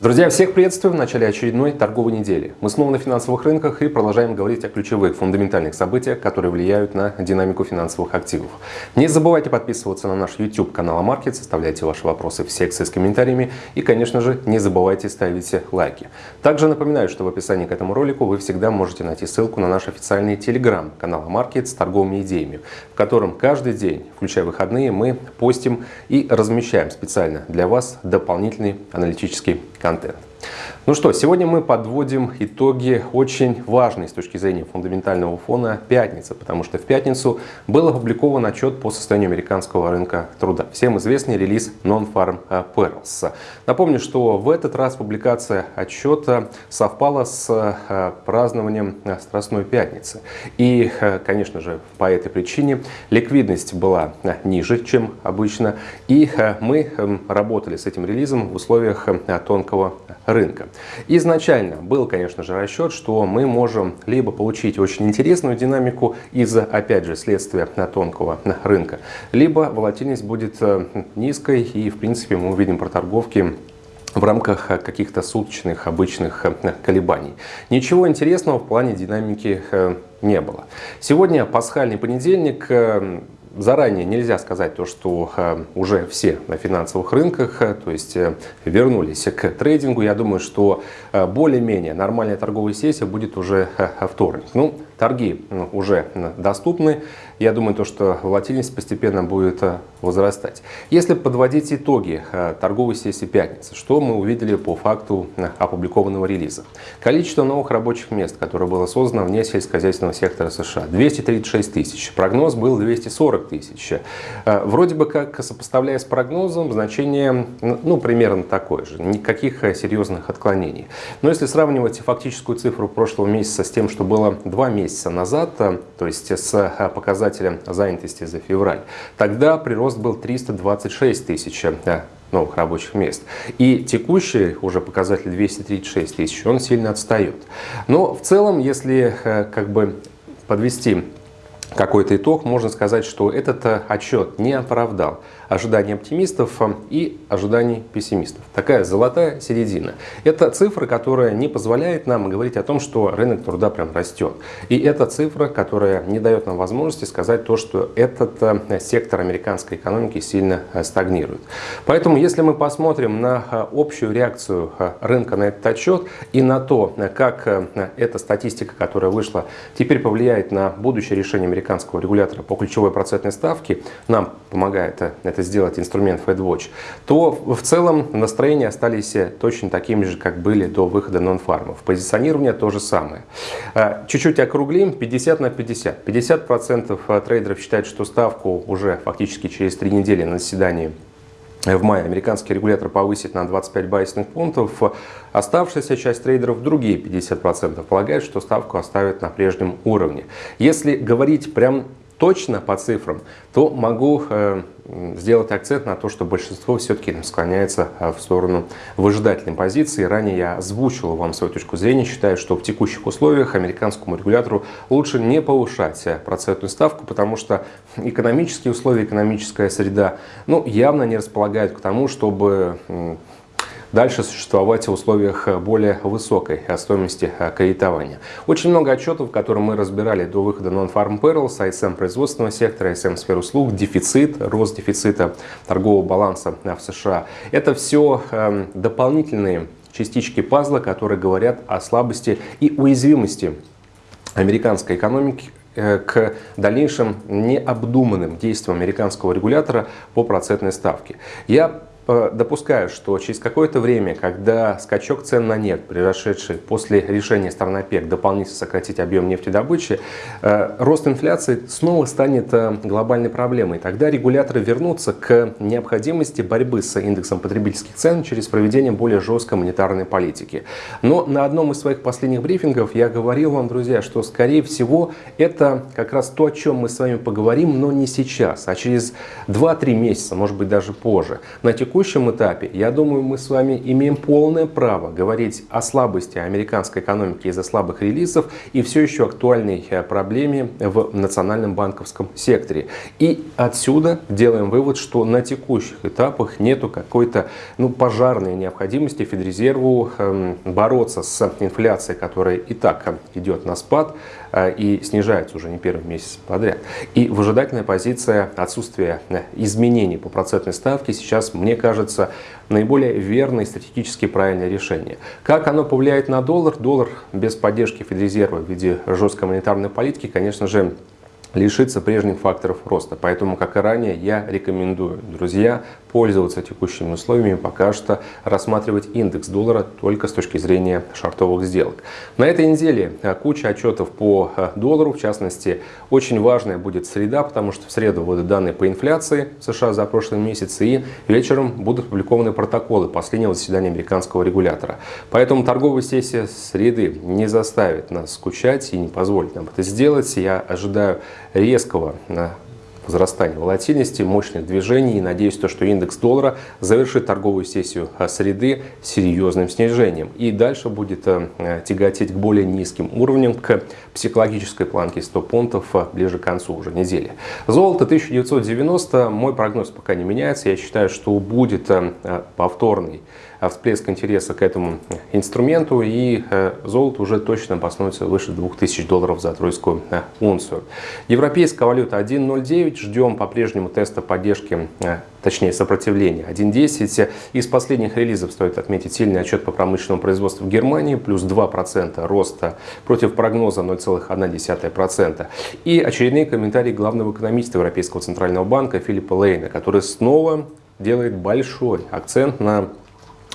Друзья, всех приветствую в начале очередной торговой недели. Мы снова на финансовых рынках и продолжаем говорить о ключевых фундаментальных событиях, которые влияют на динамику финансовых активов. Не забывайте подписываться на наш YouTube канал Амаркет, оставляйте ваши вопросы в секции с комментариями и, конечно же, не забывайте ставить лайки. Также напоминаю, что в описании к этому ролику вы всегда можете найти ссылку на наш официальный Telegram канал Амаркет с торговыми идеями, в котором каждый день, включая выходные, мы постим и размещаем специально для вас дополнительный аналитический контент content. Ну что, сегодня мы подводим итоги очень важной с точки зрения фундаментального фона пятницы, потому что в пятницу был опубликован отчет по состоянию американского рынка труда. Всем известный релиз Non-Farm Payrolls. Напомню, что в этот раз публикация отчета совпала с э, празднованием Страстной Пятницы. И, э, конечно же, по этой причине ликвидность была э, ниже, чем обычно. И мы эм, работали с этим релизом в условиях тонкого рынка. Изначально был, конечно же, расчет, что мы можем либо получить очень интересную динамику из-за, опять же, следствия тонкого рынка, либо волатильность будет э, низкой и, в принципе, мы увидим проторговки в рамках каких-то суточных обычных э, колебаний. Ничего интересного в плане динамики э, не было. Сегодня пасхальный понедельник, заранее нельзя сказать то, что э, уже все на финансовых рынках, э, то есть э, вернулись к трейдингу. Я думаю, что более-менее нормальная торговая сессия будет уже вторник. Ну, торги уже доступны. Я думаю, то, что волатильность постепенно будет возрастать. Если подводить итоги торговой сессии пятницы, что мы увидели по факту опубликованного релиза? Количество новых рабочих мест, которое было создано вне сельскохозяйственного сектора США, 236 тысяч. Прогноз был 240 тысяч. Э, вроде бы как, сопоставляя с прогнозом, значение ну, примерно такое же, никаких э, серьезных отклонений. Но если сравнивать фактическую цифру прошлого месяца с тем, что было два месяца назад, э, то есть с показателем занятости за февраль, тогда прирост был 326 тысяч новых рабочих мест. И текущий уже показатель 236 тысяч, он сильно отстает. Но в целом, если как бы подвести какой-то итог, можно сказать, что этот э, отчет не оправдал ожиданий оптимистов э, и ожиданий пессимистов. Такая золотая середина. Это цифра, которая не позволяет нам говорить о том, что рынок труда прям растет. И это цифра, которая не дает нам возможности сказать то, что этот э, сектор американской экономики сильно стагнирует. Поэтому, если мы посмотрим на общую реакцию рынка на этот отчет и на то, как эта статистика, которая вышла, теперь повлияет на будущее решение американского регулятора по ключевой процентной ставке, нам помогает это сделать инструмент FedWatch, то в целом настроения остались точно такими же, как были до выхода нон-фармов. Позиционирование то же самое. А, чуть-чуть округлим, 50 на 50. 50% трейдеров считают, что ставку уже фактически через три недели на заседании в мае американский регулятор повысит на 25 байсных пунктов. Оставшаяся часть трейдеров, другие 50%, полагают, что ставку оставят на прежнем уровне. Если говорить прям точно по цифрам, то могу э, сделать акцент на то, что большинство все-таки склоняется э, в сторону выжидательной позиции. Ранее я озвучил вам свою точку зрения, считаю, что в текущих условиях американскому регулятору лучше не повышать э, процентную ставку, потому что экономические условия, экономическая среда ну, явно не располагают к тому, чтобы дальше существовать в условиях э, более высокой э, стоимости э, кредитования. Очень много отчетов, которые мы разбирали до выхода Non-Farm Payrolls, ISM производственного сектора, ISM сфер услуг, дефицит, рост дефицита торгового баланса в США. Это все эм, дополнительные частички пазла, которые говорят о слабости и уязвимости американской экономики к дальнейшим необдуманным действиям американского регулятора по процентной ставке. Я допускаю, что через какое-то время, когда скачок цен на нефть, произошедший после решения стран ОПЕК дополнительно сократить объем нефтедобычи, э, рост инфляции снова станет э, глобальной проблемой. Тогда регуляторы вернутся к необходимости борьбы с индексом потребительских цен через проведение более жесткой монетарной политики. Но на одном из своих последних брифингов я говорил вам, друзья, что скорее всего это как раз то, о чем мы с вами поговорим, но не сейчас, а через 2-3 месяца, может быть даже позже. На текущий текущем этапе, я думаю, мы с вами имеем полное право говорить о слабости американской экономики из-за слабых релизов и все еще актуальной э, проблеме в национальном банковском секторе. И отсюда делаем вывод, что на текущих этапах нету какой-то ну, пожарной необходимости Федрезерву э, бороться с инфляцией, которая и так идет на спад э, и снижается уже не первый месяц подряд. И выжидательная позиция отсутствия э, изменений по процентной ставке сейчас, мне кажется, наиболее верное и стратегически правильное решение. Как оно повлияет на доллар? Доллар без поддержки Федрезерва в виде жесткой монетарной политики, конечно же, лишиться прежних факторов роста. Поэтому, как и ранее, я рекомендую, друзья, пользоваться текущими условиями, пока что рассматривать индекс доллара только с точки зрения шартовых сделок. На этой неделе э, куча отчетов по э, доллару, в частности, очень важная будет среда, потому что в среду будут данные по инфляции в США за прошлый месяц, и вечером будут опубликованы протоколы последнего заседания американского регулятора. Поэтому торговая сессия среды не заставит нас скучать и не позволит нам это сделать. Я ожидаю резкого э, возрастания волатильности, мощных движений. И надеюсь, то, что индекс доллара завершит торговую сессию э, среды серьезным снижением. И дальше будет э, тяготеть к более низким уровням, к психологической планке 100 пунктов ближе к концу уже недели. Золото 1990. Мой прогноз пока не меняется. Я считаю, что будет повторный всплеск интереса к этому инструменту, и э, золото уже точно обоснуется выше 2000 долларов за тройскую э, унцию. Европейская валюта 1.09, ждем по-прежнему теста поддержки э, точнее сопротивления 1.10. Из последних релизов стоит отметить сильный отчет по промышленному производству в Германии, плюс 2% роста против прогноза 0,1%. И очередные комментарии главного экономиста Европейского центрального банка Филиппа Лейна, который снова делает большой акцент на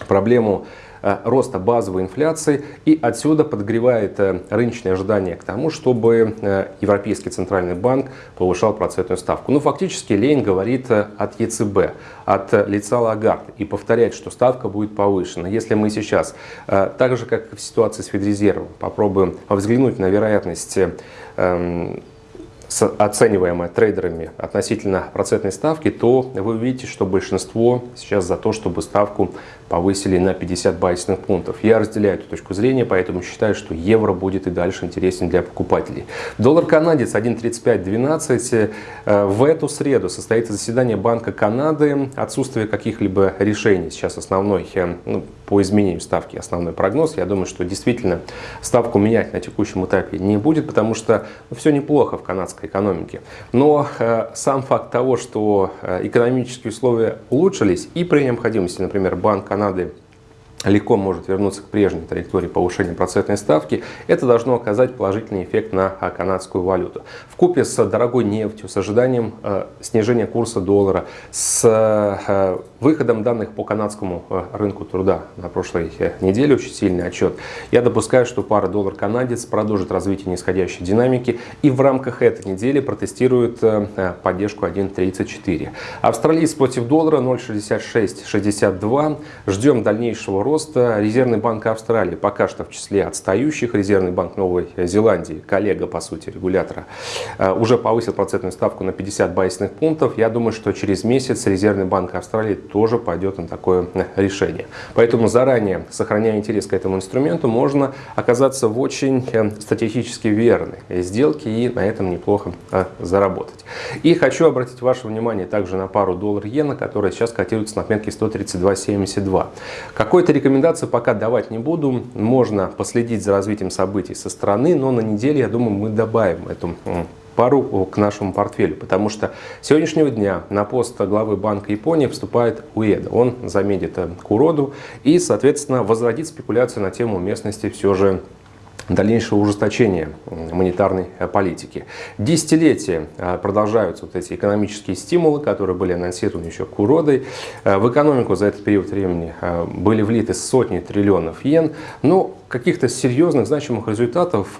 проблему э, роста базовой инфляции и отсюда подогревает э, рыночные ожидания к тому, чтобы э, Европейский центральный банк повышал процентную ставку. Ну, фактически Лейн говорит от ЕЦБ, от лица Лагард и повторяет, что ставка будет повышена. Если мы сейчас, так же как в ситуации с Федрезервом, попробуем взглянуть на вероятность эм, оцениваемая трейдерами относительно процентной ставки, то вы увидите, что большинство сейчас за то, чтобы ставку повысили на 50 базисных пунктов. Я разделяю эту точку зрения, поэтому считаю, что евро будет и дальше интересен для покупателей. Доллар канадец 1.3512. Э, в эту среду состоится заседание Банка Канады. Отсутствие каких-либо решений сейчас основной э, ну, по изменению ставки, основной прогноз. Я думаю, что действительно ставку менять на текущем этапе не будет, потому что ну, все неплохо в канадской экономике. Но э, сам факт того, что э, экономические условия улучшились и при необходимости, например, Банк Канады легко может вернуться к прежней траектории повышения процентной ставки, это должно оказать положительный эффект на канадскую валюту. В купе с дорогой нефтью, с ожиданием э, снижения курса доллара, с э, выходом данных по канадскому э, рынку труда на прошлой э, неделе, очень сильный отчет, я допускаю, что пара доллар-канадец продолжит развитие нисходящей динамики и в рамках этой недели протестирует э, поддержку 1.34. Австралиец против доллара 0.6662. Ждем дальнейшего роста Резервный банк Австралии, пока что в числе отстающих, Резервный банк Новой Зеландии, коллега, по сути, регулятора, уже повысил процентную ставку на 50 базисных пунктов. Я думаю, что через месяц Резервный банк Австралии тоже пойдет на такое э, решение. Поэтому заранее, сохраняя интерес к этому инструменту, можно оказаться в очень э, стратегически верной сделке и на этом неплохо заработать. И хочу обратить ваше внимание также на пару доллар-иена, которая сейчас котируется на отметке 132.72. Какой-то рекомендации пока давать не буду. Можно последить за развитием событий со стороны, но на неделе, я думаю, мы добавим эту пару к нашему портфелю, потому что с сегодняшнего дня на пост главы Банка Японии вступает Уэда. Он заменит Куроду и, соответственно, возродит спекуляцию на тему местности все же дальнейшего ужесточения монетарной э, политики. Десятилетия э, продолжаются вот эти экономические стимулы, которые были анонсированы еще Куродой. Э, в экономику за этот период времени были влиты сотни триллионов йен, но каких-то серьезных значимых результатов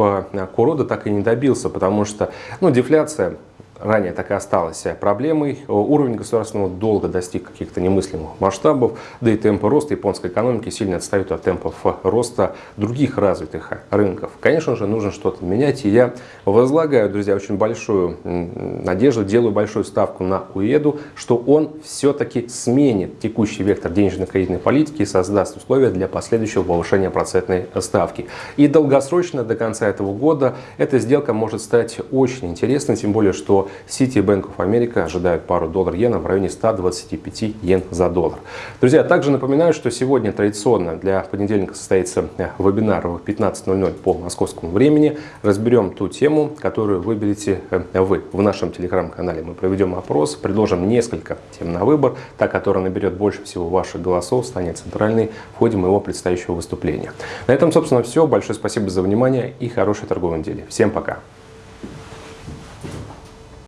Курода так и не добился, потому что ну, дефляция ранее так и осталась проблемой. Уровень государственного долга достиг каких-то немыслимых масштабов, да и темпы роста японской экономики сильно отстают от темпов роста других развитых рынков. Конечно же, нужно что-то менять, и я возлагаю, друзья, очень большую надежду, делаю большую ставку на УЕДу, что он все-таки сменит текущий вектор денежно-кредитной политики и создаст условия для последующего повышения процентной ставки. И долгосрочно, до конца этого года, эта сделка может стать очень интересной, тем более, что City Bank of America ожидают пару доллар-иена в районе 125 йен за доллар. Друзья, также напоминаю, что сегодня традиционно для понедельника состоится вебинар в 15.00 по московскому времени. Разберем ту тему, которую выберете э, вы в нашем телеграм-канале. Мы проведем опрос, предложим несколько тем на выбор. Та, которая наберет больше всего ваших голосов, станет центральной в ходе моего предстоящего выступления. На этом, собственно, все. Большое спасибо за внимание и хорошей торговой недели. Всем пока!